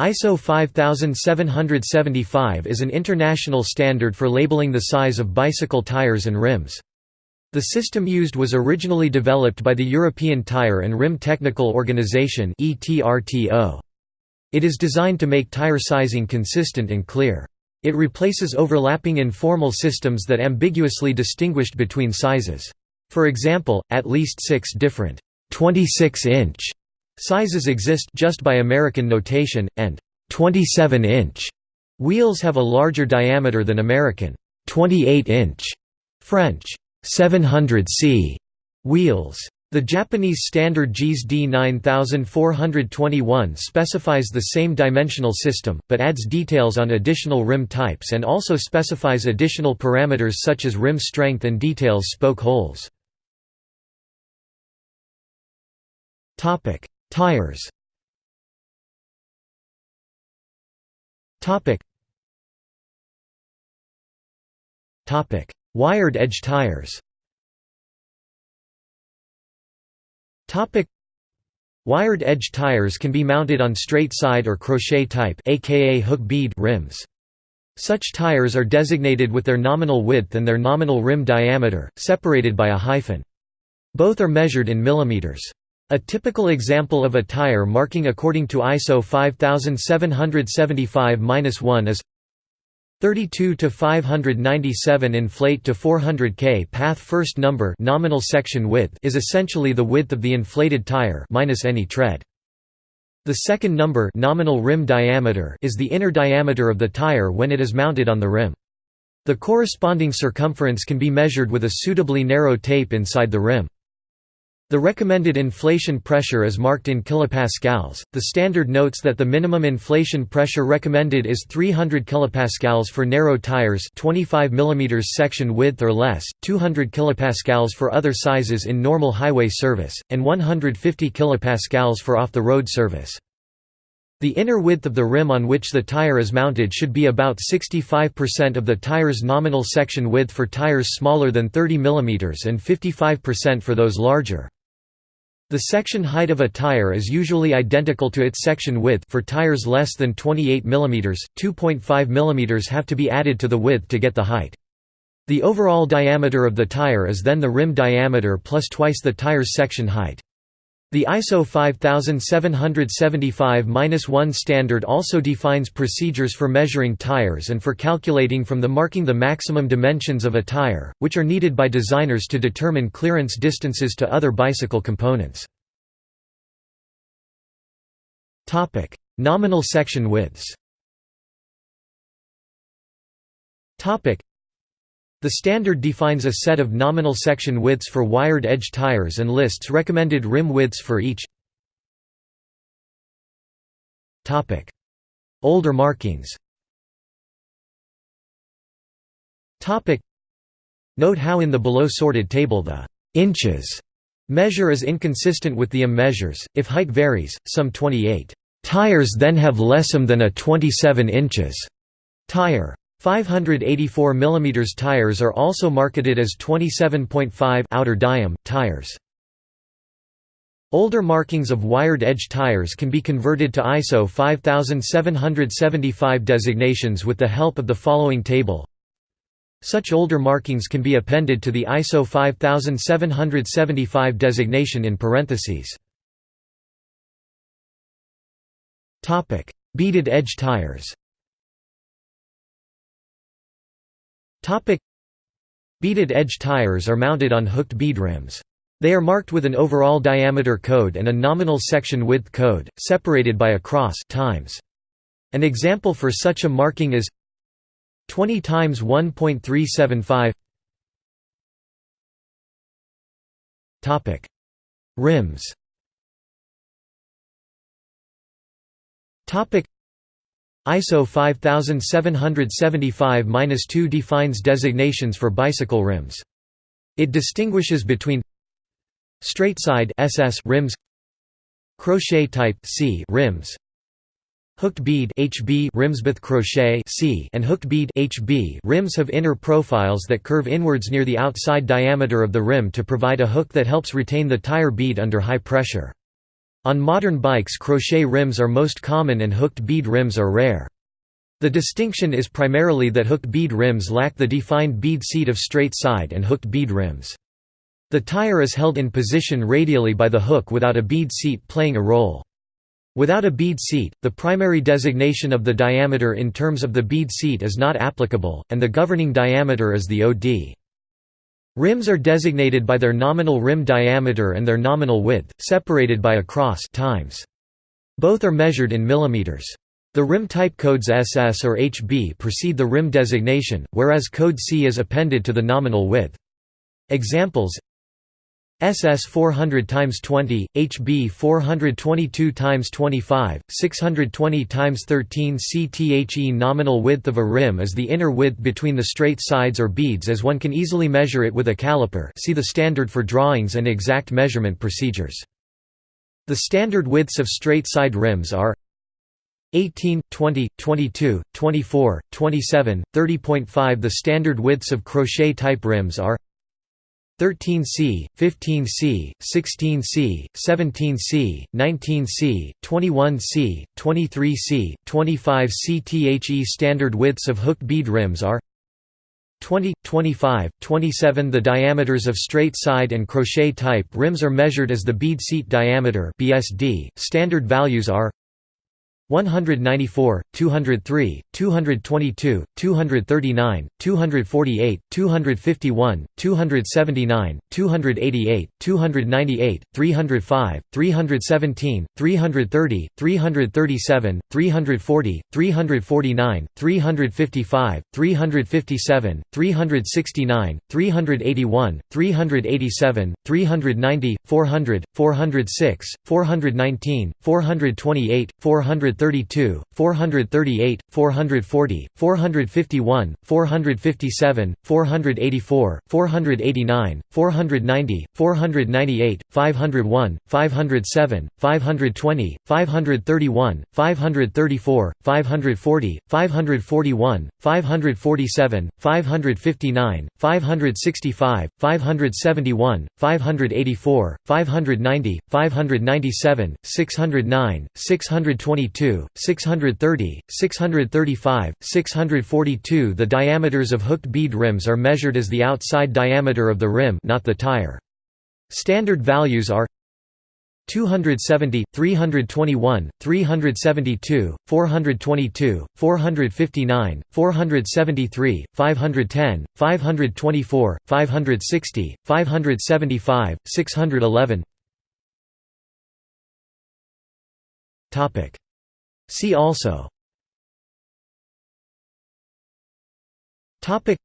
ISO 5775 is an international standard for labeling the size of bicycle tires and rims. The system used was originally developed by the European Tire and Rim Technical Organization It is designed to make tire sizing consistent and clear. It replaces overlapping informal systems that ambiguously distinguished between sizes. For example, at least six different 26-inch sizes exist just by American notation, and 27-inch wheels have a larger diameter than American 28-inch French 700C wheels. The Japanese standard JIS D9421 specifies the same dimensional system, but adds details on additional rim types and also specifies additional parameters such as rim strength and details spoke holes. Tires Wired edge tires Wired edge tires can be mounted on straight side or crochet type aka hook bead rims. Such tires are designated with their nominal width and their nominal rim diameter, separated by a hyphen. Both are measured in millimeters. A typical example of a tire marking according to ISO 5775-1 is 32 to 597 inflate to 400 K path first number nominal section width is essentially the width of the inflated tire minus any tread. The second number nominal rim diameter is the inner diameter of the tire when it is mounted on the rim. The corresponding circumference can be measured with a suitably narrow tape inside the rim. The recommended inflation pressure is marked in kilopascals. The standard notes that the minimum inflation pressure recommended is 300 kilopascals for narrow tires, 25 mm section width or less, 200 kilopascals for other sizes in normal highway service, and 150 kilopascals for off-the-road service. The inner width of the rim on which the tire is mounted should be about 65% of the tire's nominal section width for tires smaller than 30 mm and 55% for those larger. The section height of a tire is usually identical to its section width for tires less than 28 mm, 2.5 mm have to be added to the width to get the height. The overall diameter of the tire is then the rim diameter plus twice the tire's section height. The ISO 5775-1 standard also defines procedures for measuring tires and for calculating from the marking the maximum dimensions of a tire, which are needed by designers to determine clearance distances to other bicycle components. Nominal section widths the standard defines a set of nominal section widths for wired edge tires and lists recommended rim widths for each. Older markings Note how in the below sorted table the inches measure is inconsistent with the m measures, if height varies, some 28 tires then have less m than a 27 inches tire. 584 mm tires are also marketed as 27.5 outer diam tires. Older markings of wired edge tires can be converted to ISO 5775 designations with the help of the following table. Such older markings can be appended to the ISO 5775 designation in parentheses. Beaded edge tires Beaded edge tires are mounted on hooked bead rims. They are marked with an overall diameter code and a nominal section width code, separated by a cross times. An example for such a marking is 20 times 1.375 Topic: Rims. Topic: ISO 5775-2 defines designations for bicycle rims. It distinguishes between straight side SS rims, crochet type C rims, hooked bead HB rims with crochet C and hooked bead HB rims have inner profiles that curve inwards near the outside diameter of the rim to provide a hook that helps retain the tire bead under high pressure. On modern bikes crochet rims are most common and hooked bead rims are rare. The distinction is primarily that hooked bead rims lack the defined bead seat of straight side and hooked bead rims. The tire is held in position radially by the hook without a bead seat playing a role. Without a bead seat, the primary designation of the diameter in terms of the bead seat is not applicable, and the governing diameter is the OD. Rims are designated by their nominal rim diameter and their nominal width, separated by a cross times. Both are measured in millimeters. The rim type codes SS or HB precede the rim designation, whereas code C is appended to the nominal width. Examples SS 400 x 20, HB 422 x 25, 620 x 13 CTHE Nominal width of a rim is the inner width between the straight sides or beads as one can easily measure it with a caliper see the standard for drawings and exact measurement procedures. The standard widths of straight side rims are 18, 20, 22, 24, 27, 30.5 The standard widths of crochet-type rims are 13C, 15C, 16C, 17C, 19C, 21C, 23C, 25C The standard widths of hook bead rims are 20, 25, 27 The diameters of straight side and crochet type rims are measured as the bead seat diameter BSD. Standard values are 194, 203, 222, 239, 248, 251, 279, 288, 298, 305, 317, 330, 337, 340, 349, 355, 357, 369, 381, 387, 390, 400, 406, 419, 428, 400 432, 438, 440, 451, 457, 484, 489, 490, 498, 501, 507, 520, 531, 534, 540, 541, 547, 559, 565, 571, 584, 590, 597, 609, 622 630, 635, 642 The diameters of hooked bead rims are measured as the outside diameter of the rim not the tire. Standard values are 270, 321, 372, 422, 459, 473, 510, 524, 560, 575, 611 See also. Topic.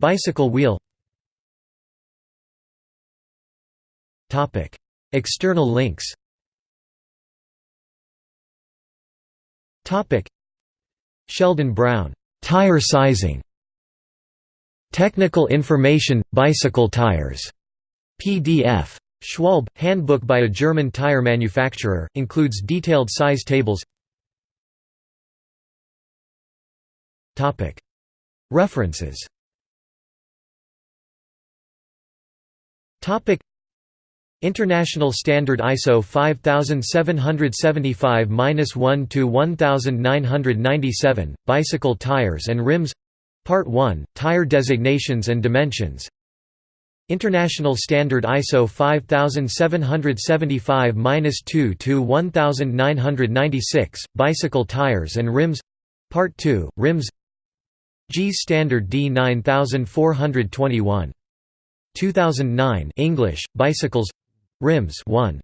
Bicycle wheel. Topic. External links. Topic. Sheldon Brown Tire sizing Technical information Bicycle tires. PDF Schwalbe, Handbook by a German tire manufacturer, includes detailed size tables References. International Standard ISO 5775-1 to 1997 Bicycle tires and rims. Part 1 Tire designations and dimensions. International Standard ISO 5775-2 to 1996 Bicycle tires and rims. Part 2 Rims G Standard D 9421. 2009 English, Bicycles Rims 1.